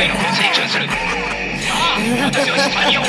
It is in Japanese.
への噴水する。さあ私は下におる